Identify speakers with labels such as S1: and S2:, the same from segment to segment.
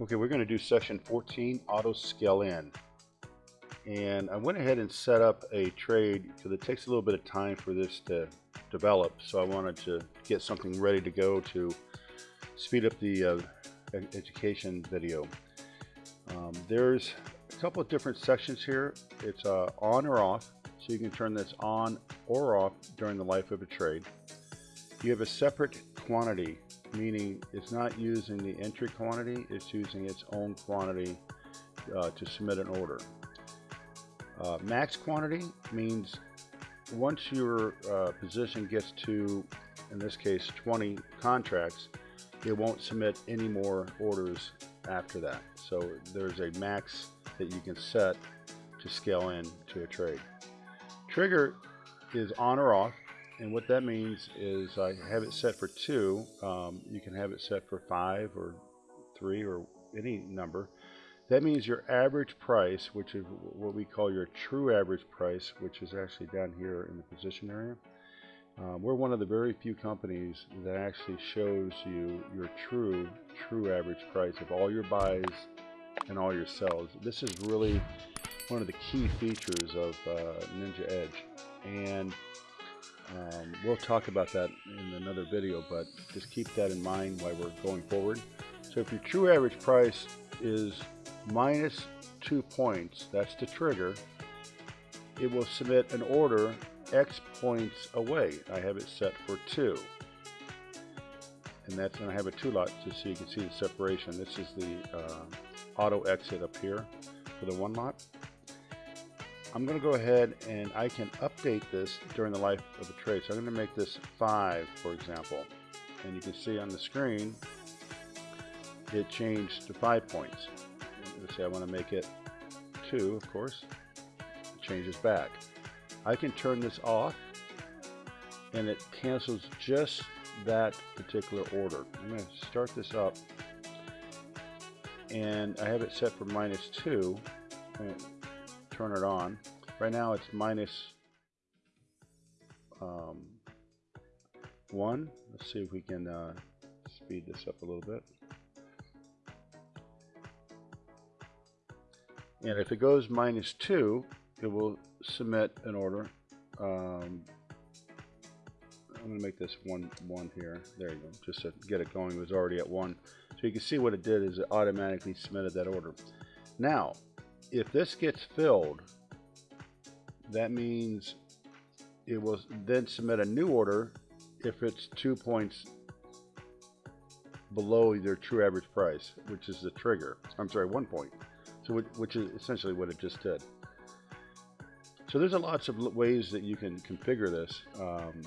S1: Okay, we're going to do section 14, auto scale in. And I went ahead and set up a trade because it takes a little bit of time for this to develop. So I wanted to get something ready to go to speed up the uh, education video. Um, there's a couple of different sections here. It's uh, on or off. So you can turn this on or off during the life of a trade. You have a separate quantity meaning it's not using the entry quantity, it's using its own quantity uh, to submit an order. Uh, max quantity means once your uh, position gets to, in this case, 20 contracts, it won't submit any more orders after that. So there's a max that you can set to scale in to a trade. Trigger is on or off. And what that means is I have it set for two. Um, you can have it set for five or three or any number. That means your average price, which is what we call your true average price, which is actually down here in the position area. Um, we're one of the very few companies that actually shows you your true, true average price of all your buys and all your sells. This is really one of the key features of uh, Ninja Edge. And um, we'll talk about that in another video, but just keep that in mind while we're going forward. So if your true average price is minus two points, that's the trigger, it will submit an order X points away. I have it set for two. And that's going I have a two lot just so you can see the separation. This is the uh, auto exit up here for the one lot. I'm going to go ahead and I can update this during the life of the trade. So I'm going to make this 5, for example. And you can see on the screen, it changed to 5 points. Let's say I want to make it 2, of course. It changes back. I can turn this off, and it cancels just that particular order. I'm going to start this up, and I have it set for minus 2 turn it on. Right now it's minus, um, 1. Let's see if we can uh, speed this up a little bit. And if it goes minus 2, it will submit an order. Um, I'm going to make this 1, 1 here. There you go. Just to get it going. It was already at 1. So you can see what it did is it automatically submitted that order. Now, if this gets filled, that means it will then submit a new order if it's two points below their true average price, which is the trigger. I'm sorry, one point. So, which is essentially what it just did. So there's a lots of ways that you can configure this. Um,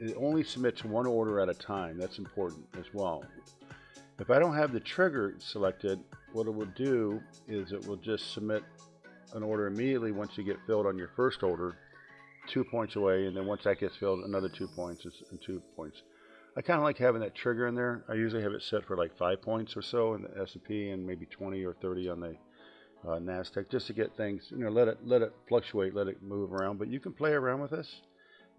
S1: it only submits one order at a time. That's important as well. If I don't have the trigger selected, what it will do is it will just submit an order immediately once you get filled on your first order, two points away, and then once that gets filled, another two points and two points. I kind of like having that trigger in there. I usually have it set for like five points or so in the S&P and maybe 20 or 30 on the uh, Nasdaq, just to get things, you know, let it let it fluctuate, let it move around. But you can play around with this,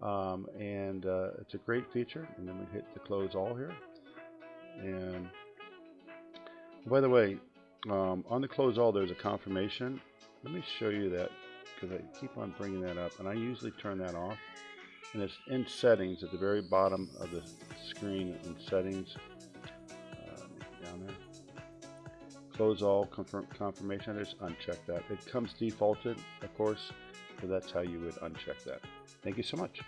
S1: um, and uh, it's a great feature. And then we hit the close all here, and by the way, um, on the close all, there's a confirmation. Let me show you that because I keep on bringing that up, and I usually turn that off. And it's in settings at the very bottom of the screen in settings. Uh, down there. Close all confirm, confirmation. I just uncheck that. It comes defaulted, of course, so that's how you would uncheck that. Thank you so much.